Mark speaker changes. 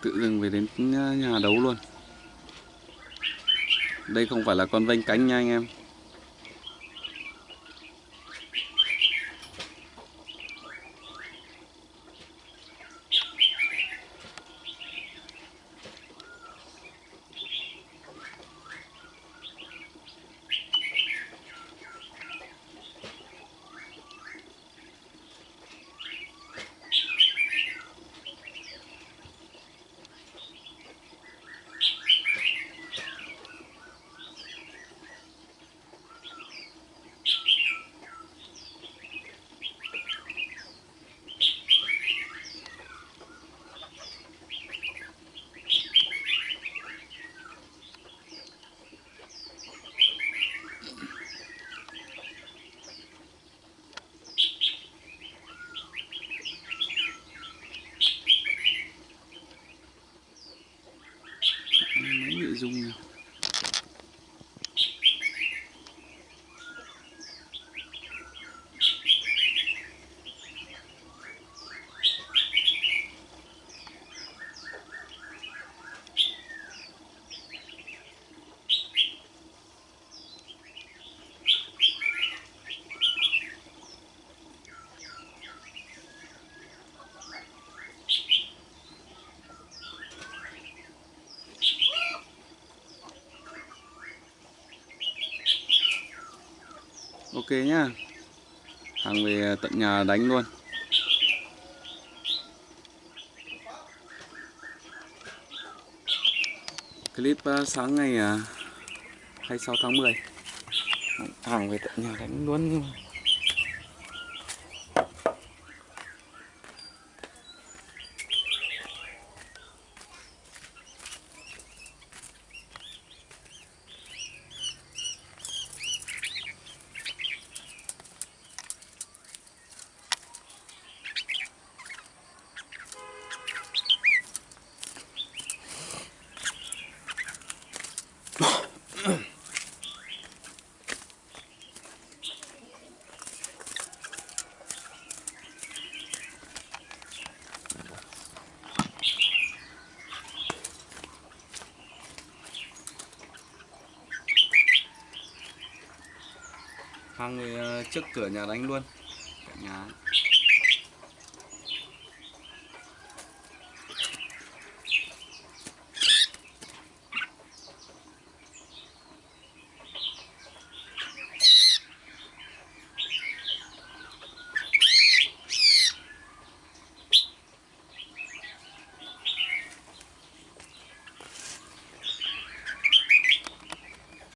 Speaker 1: tự dưng về đến ờ, nhà đấu luôn. Đây không phải là con vênh cánh nha anh em. Dung ok nhá. Hàng về tận nhà đánh luôn. Clip ờ, sáng ngày ờ, 26 tháng 10 hàng về tận nhà đánh luôn. nhưng mà hang ờ, trước cửa nhà đánh luôn. Cả nhà.